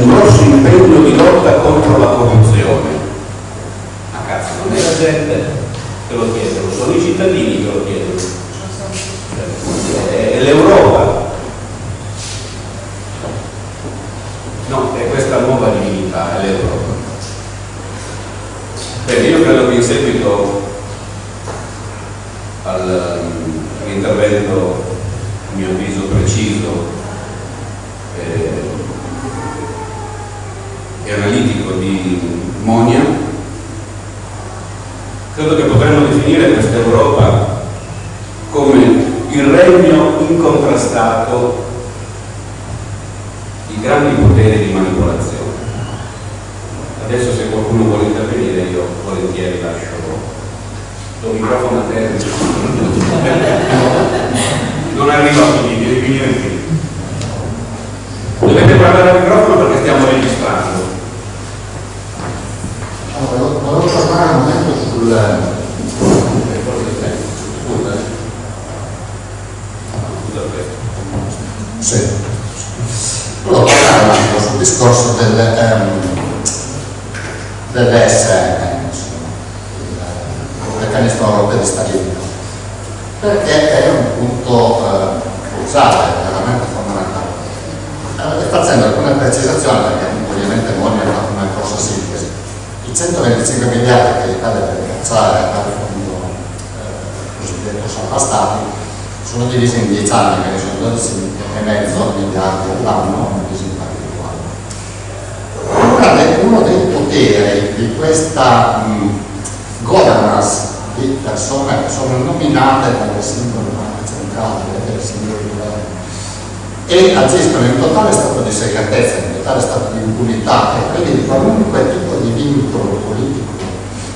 un grosso impegno di lotta contro la corruzione. A cazzo, non è la gente che lo chiede, sono i cittadini che lo chiedono. È l'Europa. No, è questa nuova divinità, è l'Europa. Bene, io credo che in seguito all'intervento, a mio avviso, preciso eh, e analitico di Monia, credo che potremmo definire questa Europa come il regno incontrastato di grandi poteri di manipolazione. Adesso se qualcuno vuole intervenire io volentieri lascio lo microfono a te. Non arriva a finire, devi venire qui. Dovete parlare al microfono perché stiamo registrando. Allora, volevo parlare un momento sul... Sì. Volevo parlare un attimo sul discorso del, um, dell'ESN, il meccanismo europeo di stabilità, perché è un punto eh, cruciale, veramente fondamentale. Eh, e facendo alcune precisazioni, perché ovviamente Moni ha fatto una grossa sintesi, i 125 miliardi che l'Italia deve cacciare dal fondo eh, cosiddetto salva stati sono divisi in 10 anni, quindi sono 12 e mezzo miliardi all'anno, divisi in particolare. Uno dei poteri di questa mh, governance di persone che sono nominate dalle singole banche centrali e dai singoli governi e agiscono in totale stato di segretezza, in totale stato di impunità e quindi di qualunque tipo di vincolo politico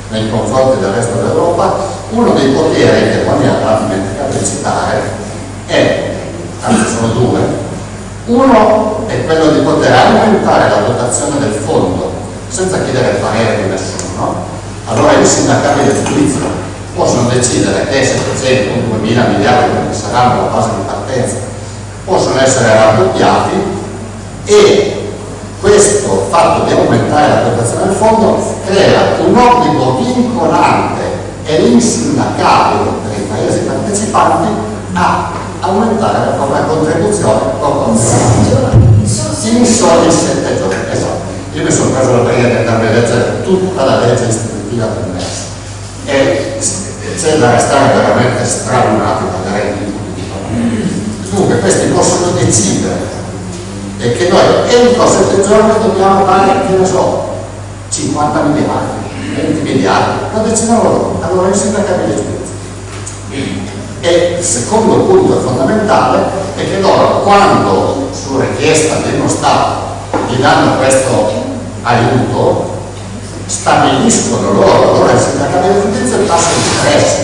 nei confronti del resto dell'Europa, uno dei poteri che poi mi ha dimenticato di citare è, anzi sono due, uno è quello di poter aumentare la dotazione del fondo senza chiedere il parere di nessuno, allora i sindacati del giudizio possono decidere che 700 o 2000 miliardi che saranno la base di partenza possono essere raddoppiati e questo fatto di aumentare la dotazione del fondo crea un obbligo vincolante e insindacabile per i paesi partecipanti a aumentare la propria contribuzione proporzionale in soli 7 giorni. Esatto. Io mi sono preso la prima di andarmi a leggere tutta la legge istitutiva del MES e c'è da restare veramente stralunato da redditi Dunque questi possono decidere e che noi entro 7 giorni dobbiamo dare, che ne so, 50 miliardi, 20 miliardi, lo decidono loro, allora il sindacabile giudizio. E il secondo punto fondamentale è che loro quando su richiesta uno Stato gli danno questo aiuto stabiliscono loro, allora il sindacato di giudizio il tasso di interesse,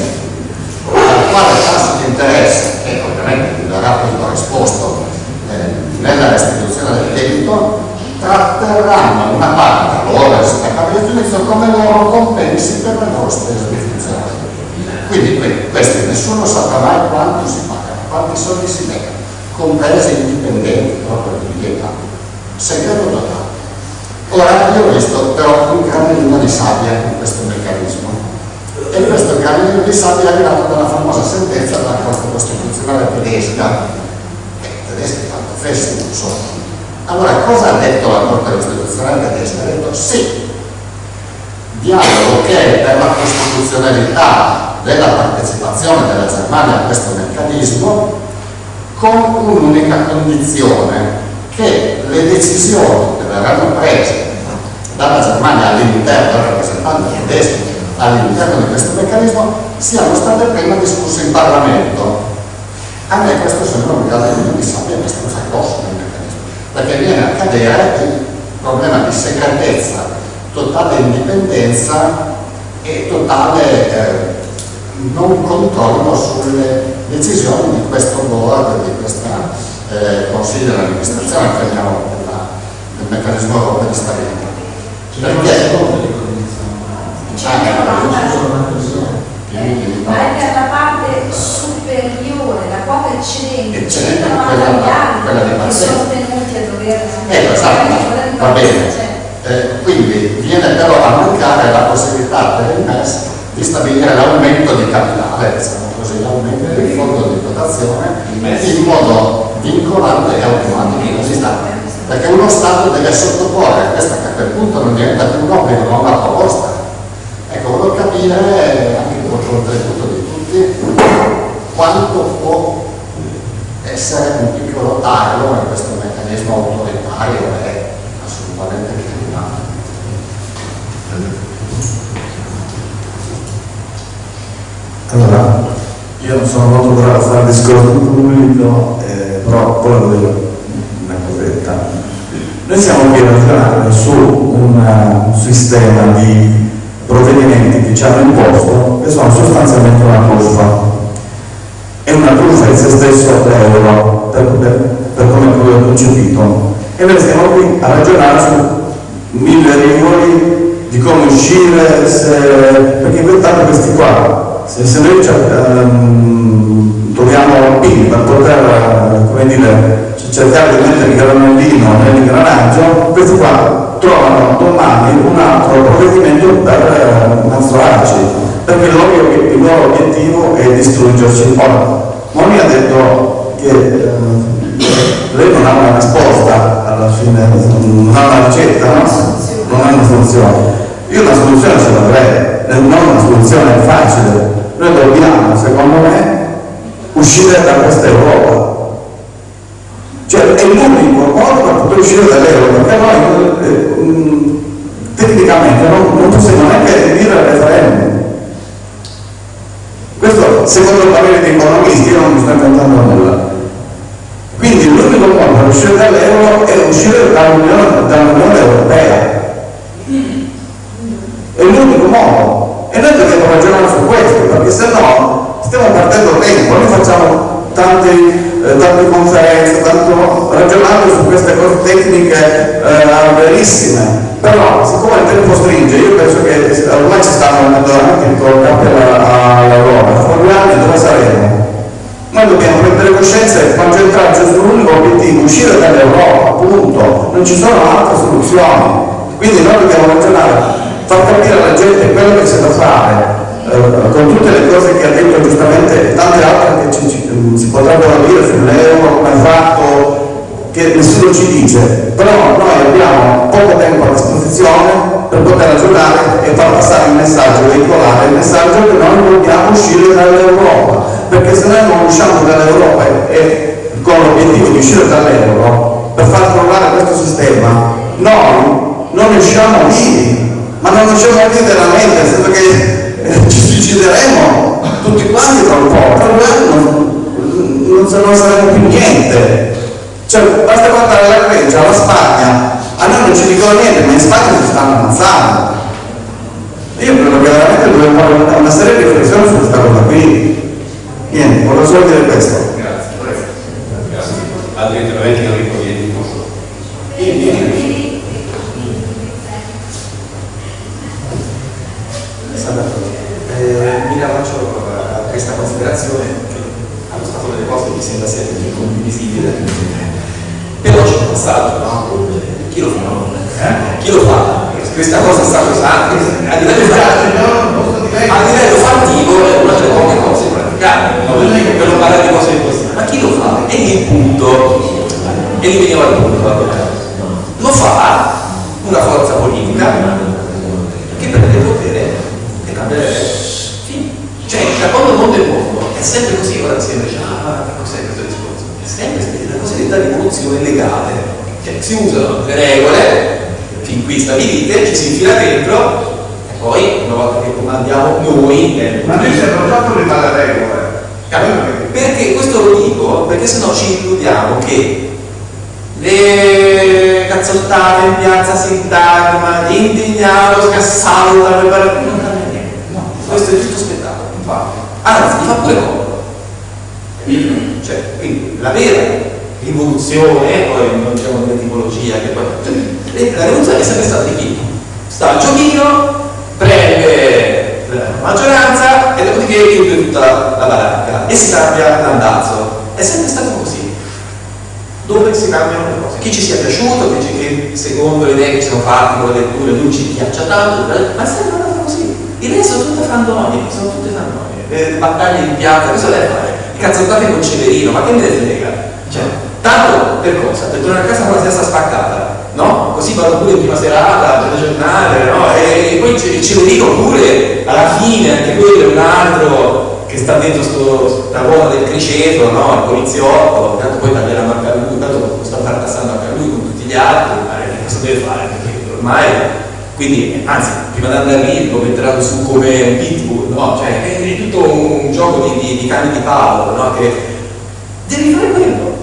al quale tasso di interesse, che ovviamente vi darà poi corrisposto eh, nella restituzione del debito, tratterranno una parte loro del sindacato di giudizio come loro compensi per le loro spese di funzionamento. Quindi questi nessuno saprà mai quanto si paga, quanti soldi si legano, compresi indipendenti proprio di. Segreto totale. Ora io ho visto però un granellino di sabbia in questo meccanismo. E questo granellino di sabbia è arrivato dalla famosa sentenza della Corte Costituzionale tedesca. E tedeschi tanto fessi non sono allora cosa ha detto la Corte Costituzionale tedesca? ha detto sì dialogo che per la costituzionalità della partecipazione della Germania a questo meccanismo con un'unica condizione che le decisioni che verranno prese dalla Germania rappresentanti tedeschi all'interno di questo meccanismo siano state prima discusse in Parlamento. A me questo sembra un grado di disagio abbastanza grosso nel meccanismo, perché viene a cadere il problema di segretezza, totale indipendenza e totale eh, non controllo sulle decisioni di questo board, di questo eh, consiglio dell'amministrazione, chiamiamolo del meccanismo europeo di stabilità. Perché? ma è per la parte superiore, la quota eccedente, Eccedente, 190 quella- miliardi quella di che sono tenuti a dover Ecco, esatto, va bene. Eh, quindi viene però a mancare la possibilità per il MES di stabilire l'aumento di capitale, diciamo così, l'aumento del fondo di dotazione in modo vincolante e automatico. Così sta. Perché uno Stato deve sottoporre, questa che a quel punto non diventa più un obbligo, ma una proposta. Ecco, volevo capire, anche con il contributo di tutti, quanto può essere un piccolo tarlo in questo meccanismo autoritario è assolutamente criminale. Allora, io non sono molto bravo a fare discorso pubblico, però poi lo devo una cosetta. Noi siamo qui a ragionare su un, sistema di provvedimenti che ci hanno imposto che sono sostanzialmente una truffa. È una truffa in se stesso l'euro, per, per, per come ho concepito. E noi stiamo qui a ragionare su mille regole di come uscire, se, perché intanto questi qua, se, se noi troviamo PIL per poter, dire, cercare di mettere il granellino nell'ingranaggio, questi qua trovano domani un altro provvedimento per eh, mostrarci, perché il loro, il loro obiettivo è distruggerci. Ora, Moni ha detto che eh, lei non ha una risposta alla fine, non ha una ricetta, no? non ha una soluzione. Io una soluzione ce l'avrei, non una soluzione facile. Noi dobbiamo, secondo me, uscire da questa Europa. Cioè è l'unico modo per poter uscire dall'euro, perché noi eh, mh, tecnicamente non, non possiamo neanche dire al referendum. Questo secondo il parere di economisti, io non mi sto inventando nulla. Quindi l'unico modo per uscire dall'euro è uscire dall'Unione, dall'Unione Europea. È l'unico modo. E noi dobbiamo ragionare su questo, perché se no stiamo perdendo tempo, noi facciamo tante, eh, tante conferenze, tanto ragionando su queste cose tecniche eh, verissime. Però siccome il tempo stringe, io penso che ormai ci stanno andando con il capo all'Europa, fra due anni dove saremo? Noi dobbiamo prendere coscienza e concentrarci sull'unico obiettivo, uscire dall'Europa, punto. Non ci sono altre soluzioni. Quindi noi dobbiamo ragionare, far capire alla gente quello che c'è da fare, eh, con tutte le cose che ha detto giustamente e tante altre che ci, ci- si potrebbero dire sull'euro, come ha fatto, che nessuno ci dice, però noi abbiamo poco tempo a disposizione per poter ragionare e far passare il messaggio, veicolare il messaggio che noi dobbiamo uscire dall'Europa, perché se noi non usciamo dall'Europa e, con l'obiettivo di uscire dall'euro per far crollare questo sistema, noi non usciamo vivi, ma non usciamo vivi veramente, che eh, ci suicideremo tutti quanti tra un po', tra due anni non, non, non saremo più niente. Cioè, basta guardare la Grecia, la Spagna, a noi non ci dicono niente, ma in Spagna si stanno ammazzando. Io credo che veramente dobbiamo fare una, una seria riflessione su questa cosa qui. Niente, volevo solo dire questo. Grazie, prego. Grazie. Altri interventi Enrico Vieni? Eh, mi riallaccio a questa considerazione che allo stato delle cose mi sembra sia condivisibile. Però c'è un passaggio, no? Chi lo fa? Eh? Chi lo fa? Questa cosa sta pesante, a livello, a livello fattivo è una delle poche cose praticabili, no? per non parlare di cose impossibili. Ma chi lo fa? E il punto, e lì veniva il punto. Lo fa una forza politica che prende il potere e cambia le regole. Fine. Cioè, da quando il mondo è mondo è sempre così, ora si dice, ah, cos'è questo discorso? È sempre la cosiddetta rivoluzione legale, cioè si usano le regole fin qui stabilite, ci si infila dentro Poi, una volta che comandiamo noi... Eh, Ma noi siamo già fuori dalle regole. Perché questo lo dico? Perché sennò ci illudiamo che le cazzottate in piazza Sintagma, gli indignati scassano, non cambia niente. No, questo è tutto infatti. Anzi, mi fa pure comodo. Cioè, quindi la vera rivoluzione, poi non diciamo l'etimologia, che poi. Cioè, la rivoluzione è sempre stata di chi? Sta al giochino, prende la maggioranza e dopodiché chiude tutta la baracca e si cambia l'andazzo. È sempre stato così. Dove si cambiano le cose. Chi ci sia piaciuto, che secondo le idee che ci sono fatte con le letture lui ci piaccia tanto, ma è sempre andato così. I re sono tutte fandonie, sono tutte fandonie. Le battaglie in piazza, cosa deve fare? I cazzottate con Ceverino, ma che me ne frega? Cioè, tanto per cosa? Per tornare a casa con la testa spaccata no? Così vanno pure in prima serata, al giornale, no? E, e poi il Ceverino pure, alla fine, anche quello è un altro che sta dentro questa ruota del criceto, no? Il poliziotto, tanto poi taglieranno anche a lui, tanto sta fracassando anche a lui con tutti gli altri, ma cosa deve fare? Perché ormai quindi, anzi, prima di andare lì lo metteranno su come pitbull, no? Cioè, è tutto un gioco di, di, di cani di Paolo, no? Che devi fare quello.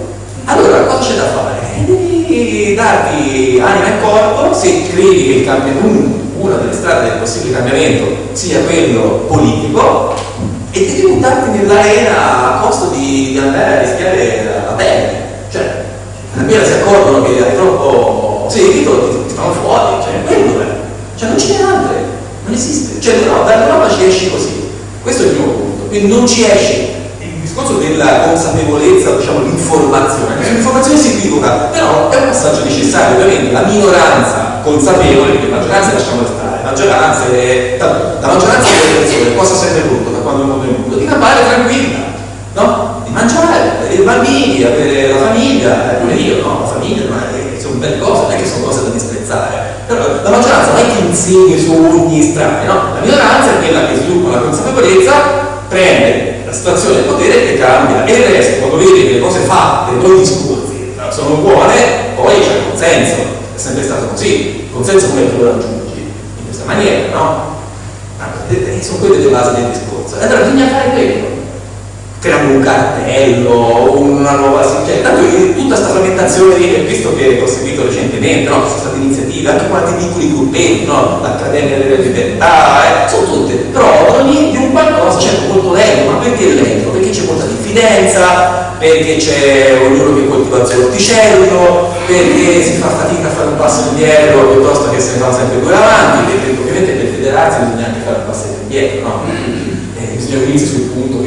Allora, cosa c'è da fare? Devi darti anima e corpo se credi che il cambiamento, una delle strade del possibile cambiamento sia quello politico e devi buttarti nell'arena a costo di, di andare a rischiare la pelle. Cioè, appena si accorgono che hai troppo seguito ti, ti fanno fuori, cioè, quello è. Cioè non ce n'è altre, non esiste. Cioè dall'Europa ci esci così. Questo è il primo punto. Quindi non ci esci. Il discorso della consapevolezza, diciamo l'informazione, l'informazione si equivoca, però è un passaggio necessario, ovviamente la minoranza consapevole, perché la maggioranza lasciamo stare, la maggioranza è. La maggioranza delle persone si è voluto da quando è venuto? Di campare tranquilla, no? Di mangiare, avere i bambini, avere la famiglia, come io, no? La famiglia, ma sono belle cose, non è che sono cose da disprezzare la maggioranza non è che insegna sogni strani, no? La minoranza è quella che sviluppa la consapevolezza, prende la situazione del potere e cambia. E il resto, quando vede che le cose fatte, non gli discorsi, sono buone, poi c'è il consenso. È sempre stato così. Il consenso come lo raggiungi? In questa maniera, no? Sono quelle le basi del discorso. E allora bisogna fare quello creando un cartello, una nuova cioè, tanto tutta questa frammentazione di, visto che ho seguito recentemente, no? sono state iniziative, anche quanti piccoli gruppetti, no? l'Accademia delle libertà, eh? sono tutte, però ogni di un qualcosa certo molto lento, ma perché lento? Perché c'è molta diffidenza, perché c'è ognuno che coltiva il suo orticello, perché si fa fatica a fare un passo indietro piuttosto che se ne fa sempre due avanti, perché ovviamente per federarsi bisogna anche fare un passo indietro, no? bisogna unirsi sul punto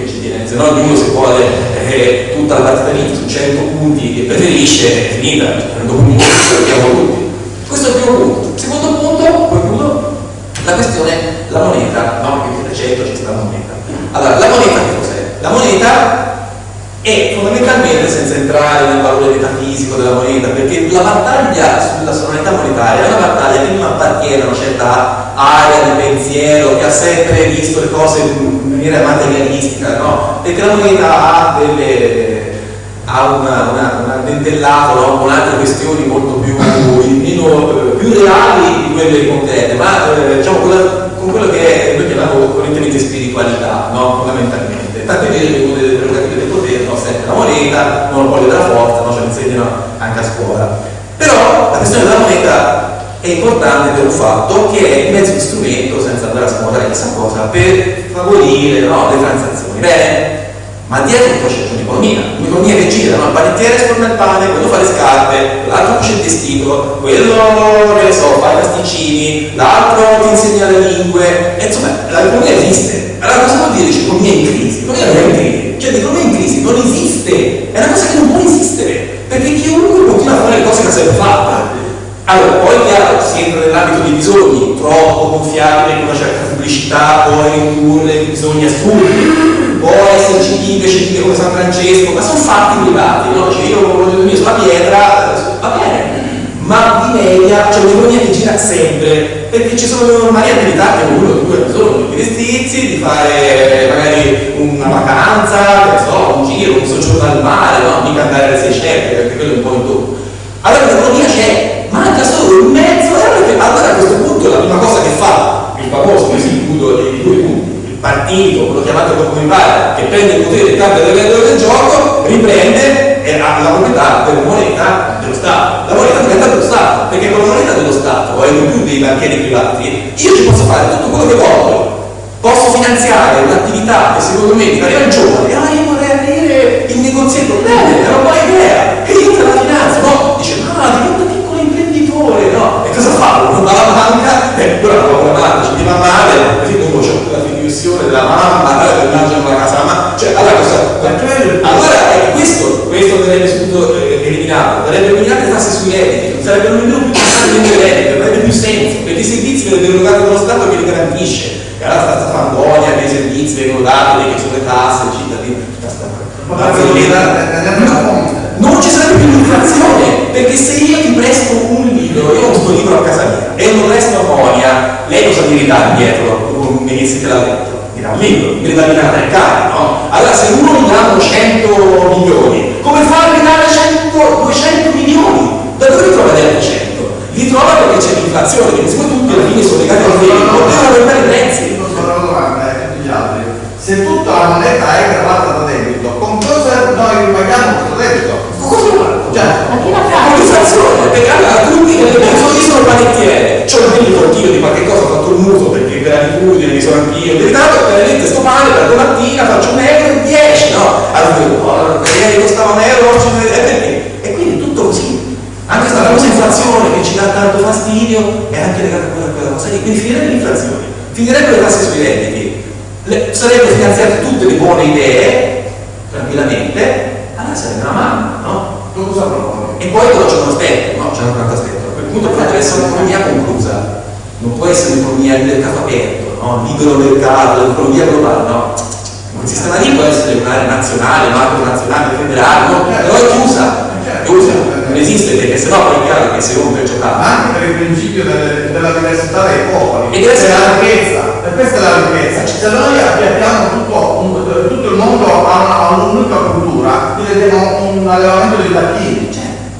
se no ognuno se vuole eh, tutta la partita lì su 100 punti che preferisce è finita, dopo un po' sappiamo tutti. Questo è il primo punto. Secondo punto, poi la questione, la moneta, no? Perché nel 100 c'è sta la moneta. Allora, la moneta che cos'è? La moneta è fondamentalmente, senza entrare nel valore metafisico della moneta, perché la battaglia sulla sovranità monetaria è una battaglia che non appartiene a una certa area di pensiero che ha sempre visto le cose in maniera materialistica, no? Perché la moneta ha delle ha una, una, una dentellato no? con altre questioni molto più, meno, più reali di quelle concrete, ma eh, diciamo con quello che è, noi chiamiamo correntemente spiritualità, no? fondamentalmente. Tant'è vero che una delle prerogative del potere no? sempre la moneta, monopolio della forza, no? ce lo insegnano anche a scuola. Però la questione della moneta è importante per un fatto che è il mezzo di strumento, senza andare a scomodare questa cosa, per favorire no, le transazioni. Bene, ma dietro poi c'è un'economia, un'economia che gira, no? il panettiere sforna il pane, quello fa le scarpe, l'altro cuce il vestito, quello che ne so, fa i pasticcini, l'altro ti insegna le lingue, e insomma l'economia esiste. Allora cosa vuol dire l'economia in crisi? L'economia non è in crisi, cioè l'economia in crisi non esiste, è una cosa che non può esistere, perché chiunque continua a fare le cose che ha sempre fatto allora, poi chiaro, si entra nell'ambito dei bisogni, troppo confiabile in una certa pubblicità, può indurre bisogni assurdi, può esserci chi invece vive come San Francesco, ma sono fatti privati, no? Cioè io voglio dormire sulla pietra, va bene, ma di media c'è un'economia che gira sempre, perché ci sono varie attività che uno o due bisogno, di vestirsi, di fare magari una vacanza, che so, un giro, un soggiorno al mare, no? Mica andare alle 600, perché quello è un po' in tutto. Allora l'economia c'è, manca solo un mezzo e allora a questo punto la prima cosa che fa il famoso partito, quello chiamato come pare, che prende il potere e cambia le regole del gioco, riprende la proprietà della moneta dello Stato. La moneta diventa dello Stato, perché con la moneta dello Stato, e non più dei banchieri privati, io ci posso fare tutto quello che voglio. Posso finanziare un'attività che secondo me mi il giovane, ah io vorrei aprire il negozietto, bene, è una buona idea, e io e eh, allora la povera madre ci va male, dopo c'è la fiduzione della mamma, eh, mangiano la casa, ma cioè, allora cosa? Allora, eh, questo, questo andrebbe subito eh, eliminato, andrebbe eliminato le tasse sui redditi, non sarebbero nemmeno più tasse sui redditi, non avrebbe più senso, perché i servizi vengono erogati dallo Stato che li garantisce, e allora sta fangonia che i servizi vengono dati, che sono le tasse, i cittadini, non ci sarebbe più l'inflazione, perché se io ti presto un libro, io ho questo libro a casa mia e non resto a Monia, lei cosa mi ridà indietro? Mi dice che l'ha detto mi dà un libro, mi dà una mercare, no? Allora se uno gli danno 100 lì può essere un'area nazionale, macro nazionale, federale, no? però è chiusa, è chiusa, non esiste perché sennò poi è chiaro che si rompe il giocato. Ma anche per il principio delle, della diversità dei popoli, E deve essere- la ricchezza, e questa è la ricchezza. Se noi abbiamo tutto, un- tutto il mondo a un'unica cultura, diventiamo un allevamento di tacchini.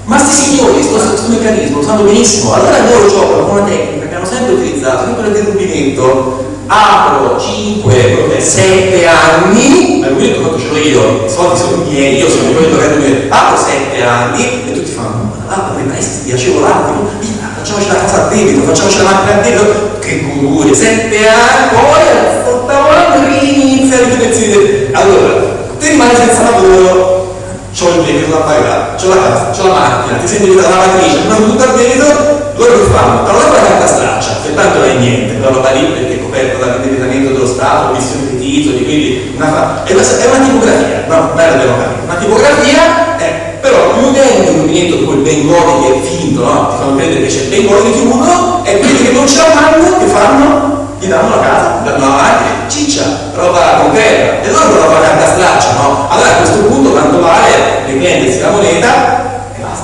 Ma sti signori, questo, meccanismo lo sanno benissimo, allora loro giocano con una tecnica che hanno sempre utilizzato, sempre nel derubimento, apro 5, 7 anni, ma rubinetto quanto ce l'ho io, i soldi sono miei, io sono quello che rubinetto, apro 7 anni e tutti fanno, ma là come prestiti, agevolati? Via, facciamoci la casa a debito, facciamoci la macchina a debito, che gururi, 7 anni, poi all'ottavo anno inizia a ripetersi, allora, te rimani senza lavoro, c'ho il debito da pagare, c'ho la casa, c'ho la macchina, ti senti la lavatrice, non tutto il debito, loro che fanno? L'altro la carta straccia, che tanto non è niente, quella roba lì perché è coperta dall'indebitamento dello Stato, missione di titoli, quindi una fa... è, una, è una tipografia, no, non è la democrazia, una tipografia, eh, però è un movimento di quel Bengodi che è finto, no? Ti fanno credere che c'è il di chiudo e quelli che non ce la fanno, che fanno? Gli danno la casa, gli danno la macchina, ciccia, roba concreta, e loro roba carta straccia, no? Allora a questo punto tanto vale riprendersi la moneta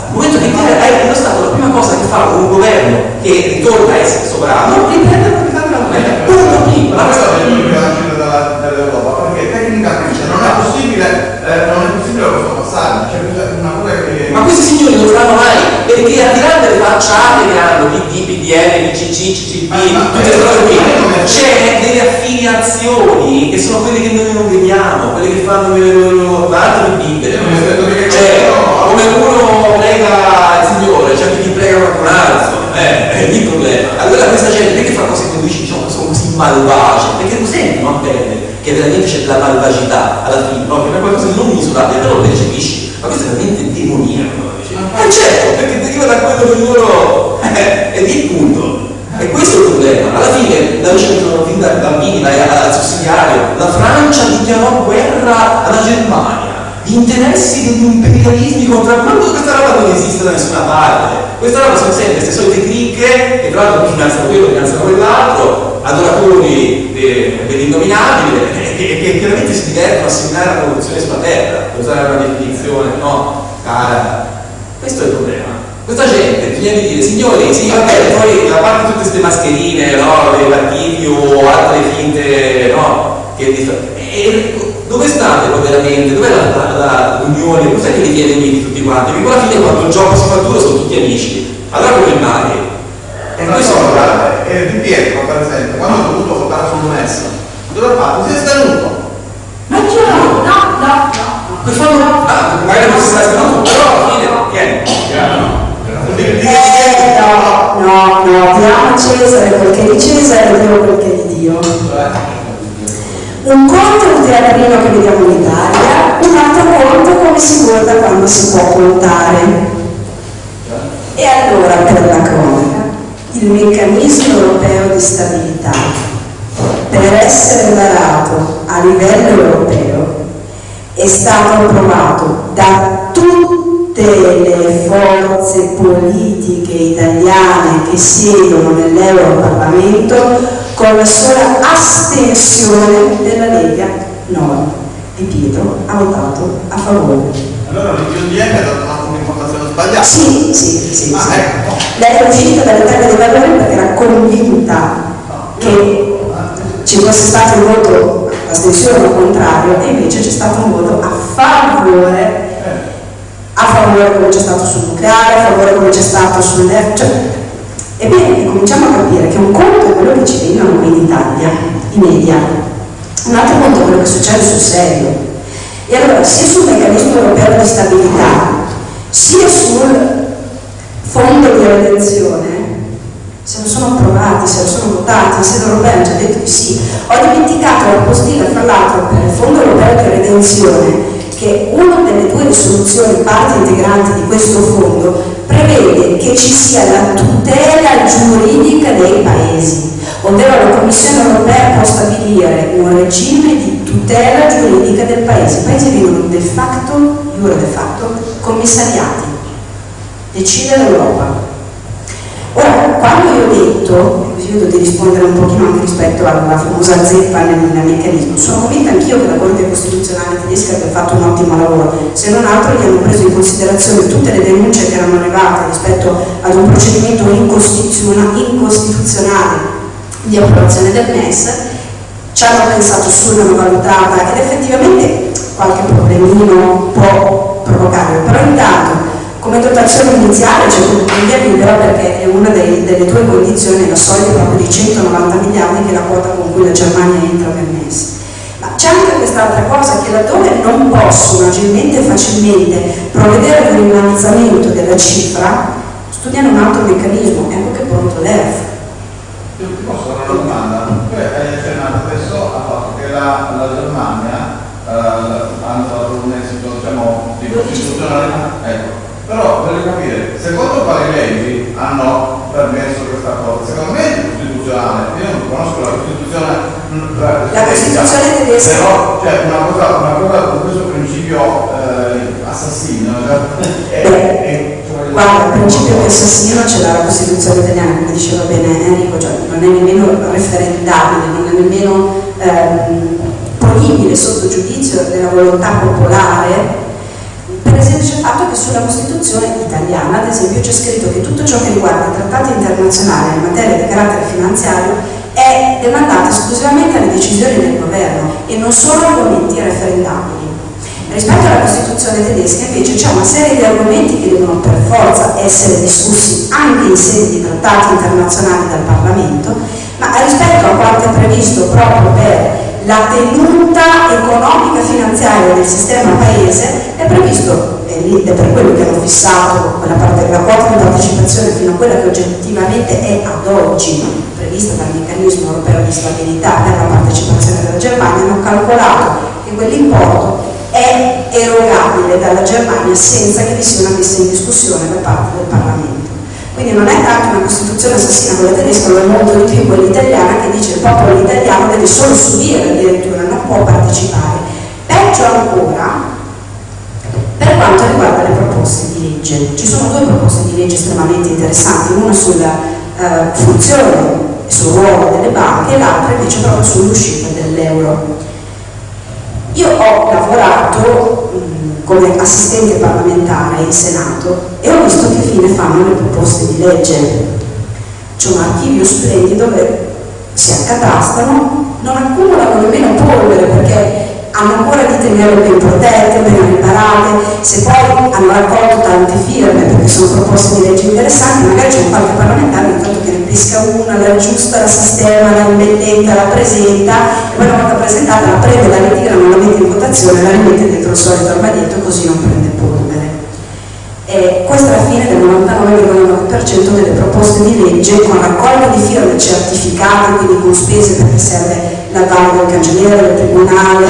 e. Il momento che tiene è lo Stato la prima cosa che fa un governo che ritorna a essere sovrano, riprende la proprietà della moneta. Punto prima. Ma Ma questo questo è l'unica dall'Europa, perché tecnicamente non è possibile, eh, non è possibile questo passaggio, c'è una cosa che... Ma questi signori non lo faranno mai, perché al di là delle facciate che hanno PD, PDL, DCC, CCP, tutte queste cose qui, c'è delle affiliazioni che sono quelle che noi non vediamo, quelle che fanno mi aspetto che- cioè come uno prega il Signore, c'è chi prega qualcun altro, eh, è lì il problema. Allora questa gente perché fa cose che dici diciamo, sono così malvagie, perché lo senti, non bene, che veramente c'è della malvagità alla fine, no? che è qualcosa di non misurabile, però lo percepisci, ma questo è veramente demoniaco. Eh certo, perché deriva da quello che loro eh, è il punto. E questo è il problema. Alla fine, da noi ci mettono fin da bambini, al sussidiario, la Francia dichiarò guerra alla Germania. Gli interessi degli imperialismi contra ma questa roba non esiste da nessuna parte. Questa roba sono sempre queste solite cricche che tra l'altro finanziano quello, finanziano quell'altro, adoratori de- dell'innominabile e che, che chiaramente si divertono a seminare la corruzione sulla terra, per usare una definizione, no? Cara. Questo è il problema. Questa gente bisogna dire, signori, sì, vabbè, poi a parte tutte queste mascherine, no, dei partiti o altre finte, no, che e dove state poi veramente? Dov'è la, la, la- l'unione? Cos'è che vi tiene uniti tutti quanti? Perché alla fine quando il gioco si fa duro sono tutti amici. Allora come mai? E non so, guarda, eh, Di Pietro per esempio, quando ho dovuto votare sul MES, dove fatto, si è stenuto. Ma io no, no, no, no. Quel fondo, ah, magari non si sta stenuto, però alla fine, vieni. Eh, no, no, no, diamo a Cesare quel che è di Cesare e che è di Dio. Un conto è il teatrino che vediamo in Italia, un altro conto come si guarda quando si può contare. E allora, per la cronaca, il meccanismo europeo di stabilità, per essere varato a livello europeo, è stato approvato da tutte le forze politiche italiane che siedono nell'Europarlamento con la sola astensione della Lega Nord. E Pietro ha votato a favore. Allora l'IPODM ha dato un'informazione sbagliata. Sì, sì, sì. Ah, sì. ecco. Lei è uscita dall'Italia dei Valori perché era convinta che ci fosse stato un voto astensione o contrario e invece c'è stato un voto a favore a favore come c'è stato sul nucleare, a favore come c'è stato sul cioè, ebbene cominciamo a capire che un conto è quello che ci vengono qui in Italia, i media, un altro conto è quello che succede sul serio. E allora sia sul meccanismo europeo di stabilità, sia sul fondo di redenzione, se lo sono approvati, se lo sono votati, in sede europea hanno già detto di sì. Ho dimenticato la postilla, fra l'altro, per il Fondo Europeo di Redenzione, che una delle due risoluzioni parte integrante di questo fondo prevede che ci sia la tutela giuridica dei paesi, ovvero la Commissione europea può stabilire un regime di tutela giuridica del paese. I paesi vengono de facto, giuro de facto, commissariati. Decide l'Europa. Ora, quando io ho detto, così vedo di rispondere un pochino anche rispetto alla famosa zeppa nel, nel meccanismo, sono convinta anch'io che la Corte Costituzionale tedesca abbia fatto un ottimo lavoro, se non altro gli hanno preso in considerazione tutte le denunce che erano arrivate rispetto ad un procedimento incostituzionale di approvazione del MES, ci hanno pensato su, l'hanno valutata ed effettivamente qualche problemino può provocare, però intanto come dotazione iniziale c'è l'Unione libera perché è una dei, delle tue condizioni, la soglia proprio di 190 miliardi che è la quota con cui la Germania entra nel MES. Ma c'è anche quest'altra cosa che laddove non possono agilmente e facilmente provvedere ad un innalzamento della cifra, studiano un altro meccanismo, ecco che pronto l'ERF. Posso fare una domanda? Tu hai accennato adesso al fatto che la, la Germania eh, ha un esito diciamo, di costituzionale. Ecco. Però voglio capire, secondo quali leggi hanno permesso questa cosa? Secondo me è costituzionale, io non conosco la Costituzione La Costituzione tedesca. Però c'è una cosa, una cosa con questo principio eh, assassino. Cioè, è, è, cioè, Guarda, il principio che assassino l'ha la Costituzione italiana, come diceva bene Enrico, cioè non è nemmeno referendabile, non è nemmeno ehm, ponibile sotto giudizio della volontà popolare per esempio il fatto che sulla Costituzione italiana, ad esempio, c'è scritto che tutto ciò che riguarda i trattati internazionali in materia di carattere finanziario è demandato esclusivamente alle decisioni del governo e non solo argomenti referendabili. Rispetto alla Costituzione tedesca invece c'è una serie di argomenti che devono per forza essere discussi anche in sede di trattati internazionali dal Parlamento, ma rispetto a quanto è previsto proprio per la tenuta economica finanziaria del sistema paese è previsto, ed è per quello che hanno fissato quella parte, la quota di partecipazione fino a quella che oggettivamente è ad oggi prevista dal meccanismo europeo di stabilità per la partecipazione della Germania, hanno calcolato che quell'importo è erogabile dalla Germania senza che vi sia una messa in discussione da parte del Parlamento. Quindi non è tanto una Costituzione assassina quella tedesca, ma è molto di più quella italiana che dice il popolo italiano deve solo subire addirittura, non può partecipare. Peggio ancora, per quanto riguarda le proposte di legge. Ci sono due proposte di legge estremamente interessanti, una sulla eh, funzione e sul ruolo delle banche e l'altra invece proprio sull'uscita dell'euro. Io ho lavorato mh, come assistente parlamentare in Senato e ho visto che fine fanno le proposte di legge. C'è un archivio splendido dove si accatastano, non tenerle ben protette, ben riparate, se poi hanno raccolto tante firme perché sono proposte di legge interessanti, magari c'è un qualche parlamentare intanto che ne pesca una, la aggiusta, la sistema, la rimettenta, la presenta e poi una volta presentata la prende, la ritira, non la mette in votazione, la rimette dentro il solito armadietto così non prende polvere. E questa è la fine del 99,9% delle proposte di legge con raccolta di firme certificate, quindi con spese perché serve la valle del cancelliere, del tribunale,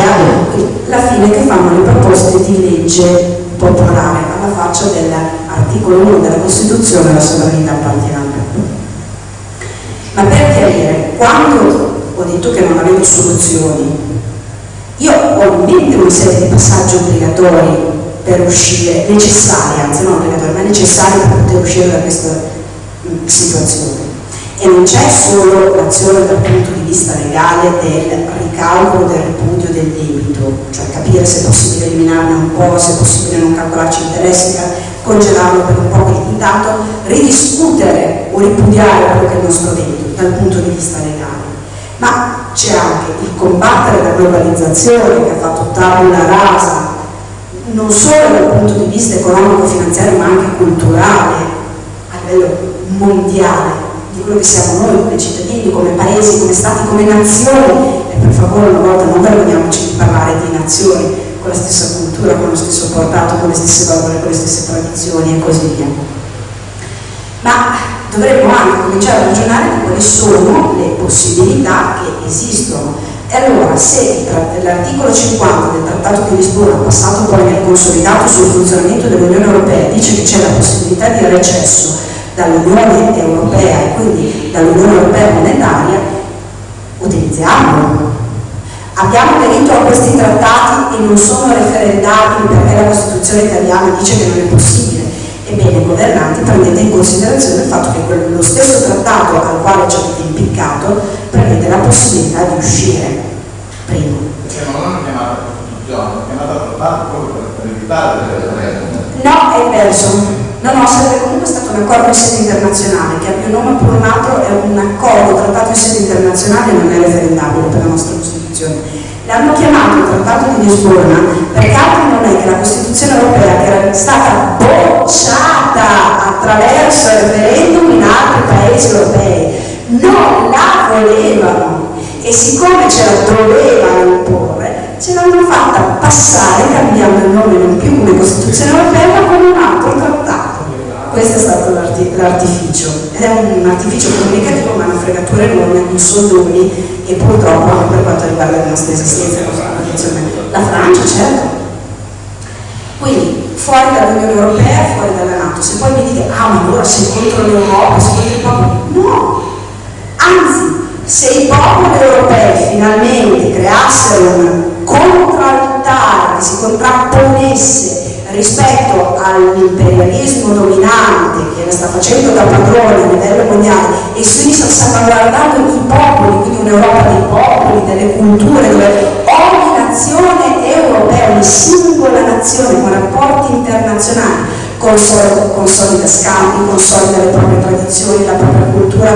la fine che fanno le proposte di legge popolare alla faccia dell'articolo 1 della Costituzione la sovranità appartiene al popolo. Ma per chiarire, quando ho detto che non avevo soluzioni, io ho in mente una serie di passaggi obbligatori per uscire, necessari, anzi non obbligatori, ma necessari per poter uscire da questa situazione e non c'è solo l'azione dal punto vista legale del ricalcolo del ripudio del debito, cioè capire se è possibile eliminarne un po', se è possibile non calcolarci interessi, congelarlo per un po', intanto ridiscutere o ripudiare quello che è il nostro debito dal punto di vista legale. Ma c'è anche il combattere la globalizzazione che ha fatto tabula rasa, non solo dal punto di vista economico-finanziario ma anche culturale, a livello mondiale, di quello che siamo noi come cittadini, come paesi, come stati, come nazioni e per favore una volta non vergogniamoci di parlare di nazioni con la stessa cultura, con lo stesso portato, con le stesse valori, con le stesse tradizioni e così via. Ma dovremmo anche cominciare a ragionare di quali sono le possibilità che esistono. E allora, se l'articolo 50 del Trattato di Lisbona, passato poi nel consolidato sul funzionamento dell'Unione Europea, dice che c'è la possibilità di recesso dall'Unione Europea e quindi dall'Unione Europea monetaria, utilizziamolo. Abbiamo aderito a questi trattati e non sono referendabili perché la Costituzione italiana dice che non è possibile. Ebbene, governanti, prendete in considerazione il fatto che lo stesso trattato al quale ci avete impiccato prevede la possibilità di uscire. Primo. Perché non l'hanno chiamata Costituzione, l'hanno chiamata trattato proprio per evitare le No, è perso. No, no, sarebbe comunque stato un accordo in sede internazionale, che abbia un nome pur altro è un accordo trattato in sede internazionale non è referendabile per la nostra Costituzione. L'hanno chiamato il Trattato di Lisbona perché altro non è che la Costituzione europea che era stata bocciata attraverso il referendum in altri paesi europei non la volevano e siccome ce la dovevano imporre ce l'hanno fatta passare cambiando il nome non più come Costituzione europea ma come un altro trattato questo è stato l'artificio. Ed è un artificio comunicativo ma una fregatura enorme, un soldoni e purtroppo per quanto riguarda la nostra esistenza la Francia certo. Quindi fuori dall'Unione Europea fuori dalla Nato se poi mi dite ah ma allora sei contro l'Europa sei contro il popolo no. Anzi se i popoli europei finalmente creassero un contraltare che si contrapponesse rispetto all'imperialismo dominante che la sta facendo da padrone a livello mondiale e quindi sta salvaguardando i popoli, quindi un'Europa dei popoli, delle culture, dove ogni nazione europea, ogni singola nazione con rapporti internazionali consolida, scambi, consolida le proprie tradizioni, la propria cultura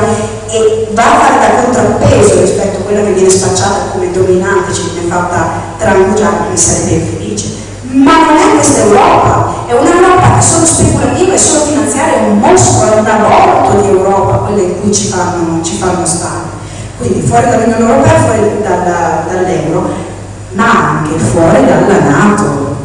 e va a fare da contrappeso rispetto a quella che viene spacciata come dominante, ci viene fatta trangugiare, quindi sarebbe felice ma non è questa Europa, è un'Europa che solo speculativa e solo finanziaria, è un mostro, è un aborto di Europa, quelle in cui ci fanno, ci fanno stare. Quindi fuori dall'Unione Europea, fuori dall'euro, ma anche fuori dalla Nato.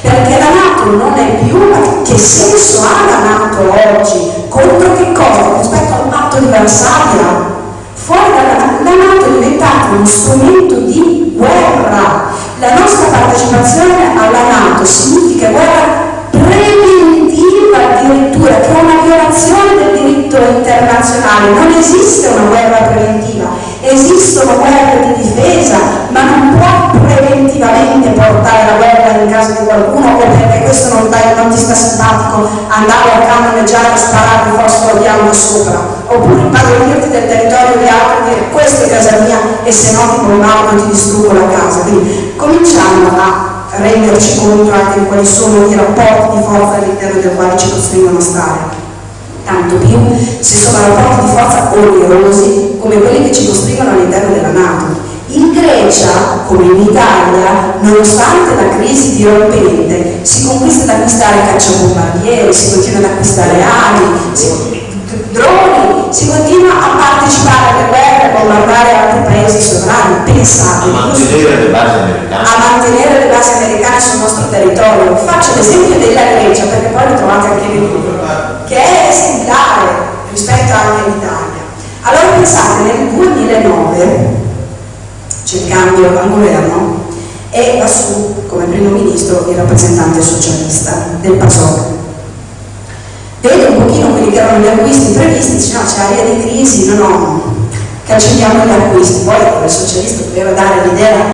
Perché la Nato non è più, che senso ha la Nato oggi? Contro che cosa? Rispetto al patto di Varsavia? Fuori dalla la Nato è diventata uno strumento di guerra la nostra partecipazione alla Nato significa guerra preventiva addirittura, che è una violazione del diritto internazionale. Non esiste una guerra preventiva, esistono guerre di difesa, ma non può preventivamente portare la guerra in casa di qualcuno o perché questo non, dai, non ti sta simpatico andare a cannoneggiare e sparare il fosforo bianco sopra, oppure impadronirti del territorio di altri e dire questa è casa mia e se no ti bombardo ti distruggo la casa. Quindi cominciamo a renderci conto anche di quali sono i rapporti di forza all'interno del quale ci costringono a stare. Tanto più se sono rapporti di forza onerosi come quelli che ci costringono all'interno della Nato. Il Grecia, come in Italia, nonostante la crisi dirompente, si conquista ad acquistare cacciabombardieri, si continua ad acquistare ali, si, droni, si continua a partecipare alle guerre, a bombardare altri paesi sovrani. Pensate, a mantenere le basi americane. a mantenere le basi americane sul nostro territorio. Faccio l'esempio della Grecia, perché poi lo trovate anche nel libro, che è esemplare rispetto anche all'Italia. Allora pensate, nel 2009 c'è il cambio al governo e va come primo ministro il rappresentante socialista del PASOK. Vede un pochino quelli che erano gli acquisti previsti, dice no c'è area di crisi, no no, cancelliamo gli acquisti, poi il socialista doveva dare l'idea